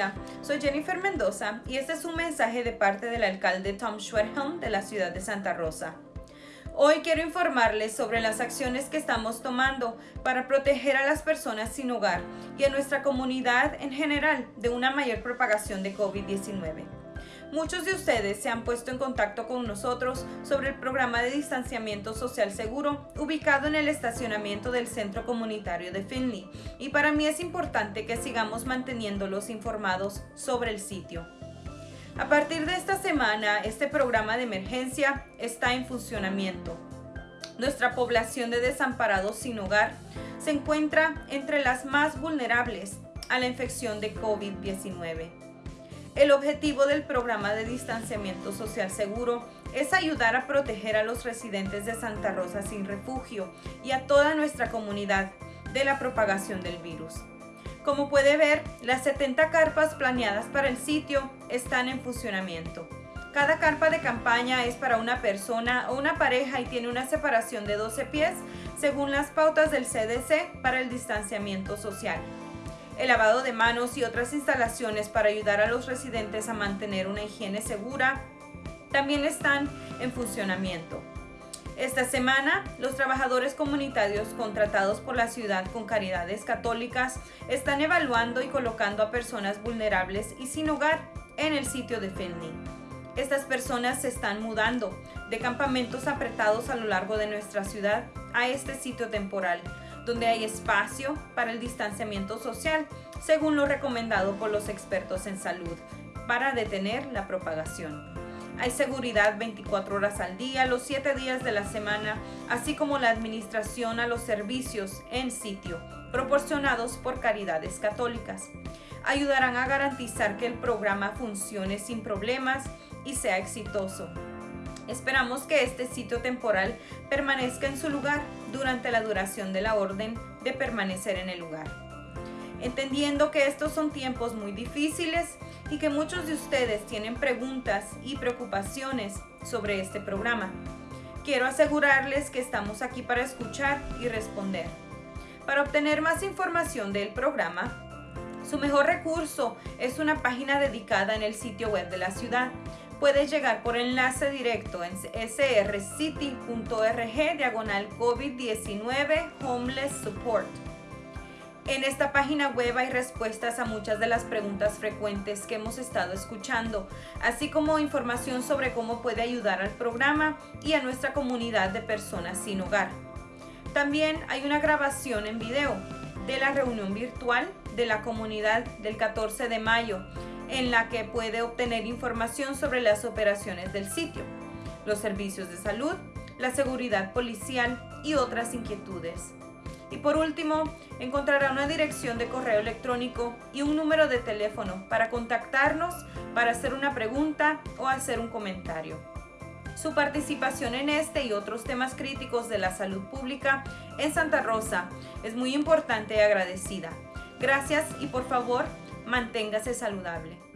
Hola, soy Jennifer Mendoza y este es un mensaje de parte del alcalde Tom Schwerhelm de la ciudad de Santa Rosa. Hoy quiero informarles sobre las acciones que estamos tomando para proteger a las personas sin hogar y a nuestra comunidad en general de una mayor propagación de COVID-19. Muchos de ustedes se han puesto en contacto con nosotros sobre el programa de distanciamiento social seguro ubicado en el estacionamiento del Centro Comunitario de Finley y para mí es importante que sigamos manteniéndolos informados sobre el sitio. A partir de esta semana, este programa de emergencia está en funcionamiento. Nuestra población de desamparados sin hogar se encuentra entre las más vulnerables a la infección de COVID-19. El objetivo del programa de distanciamiento social seguro es ayudar a proteger a los residentes de Santa Rosa sin refugio y a toda nuestra comunidad de la propagación del virus. Como puede ver, las 70 carpas planeadas para el sitio están en funcionamiento. Cada carpa de campaña es para una persona o una pareja y tiene una separación de 12 pies según las pautas del CDC para el distanciamiento social el lavado de manos y otras instalaciones para ayudar a los residentes a mantener una higiene segura también están en funcionamiento. Esta semana, los trabajadores comunitarios contratados por la ciudad con caridades católicas están evaluando y colocando a personas vulnerables y sin hogar en el sitio de Finley. Estas personas se están mudando de campamentos apretados a lo largo de nuestra ciudad a este sitio temporal, donde hay espacio para el distanciamiento social, según lo recomendado por los expertos en salud, para detener la propagación. Hay seguridad 24 horas al día, los 7 días de la semana, así como la administración a los servicios en sitio, proporcionados por caridades católicas. Ayudarán a garantizar que el programa funcione sin problemas y sea exitoso. Esperamos que este sitio temporal permanezca en su lugar durante la duración de la orden de permanecer en el lugar. Entendiendo que estos son tiempos muy difíciles y que muchos de ustedes tienen preguntas y preocupaciones sobre este programa, quiero asegurarles que estamos aquí para escuchar y responder. Para obtener más información del programa, su mejor recurso es una página dedicada en el sitio web de la ciudad puedes llegar por enlace directo en srcity.org diagonal COVID-19 Homeless Support. En esta página web hay respuestas a muchas de las preguntas frecuentes que hemos estado escuchando, así como información sobre cómo puede ayudar al programa y a nuestra comunidad de personas sin hogar. También hay una grabación en video de la reunión virtual de la comunidad del 14 de mayo en la que puede obtener información sobre las operaciones del sitio, los servicios de salud, la seguridad policial y otras inquietudes. Y por último, encontrará una dirección de correo electrónico y un número de teléfono para contactarnos para hacer una pregunta o hacer un comentario. Su participación en este y otros temas críticos de la salud pública en Santa Rosa es muy importante y agradecida. Gracias y por favor, manténgase saludable.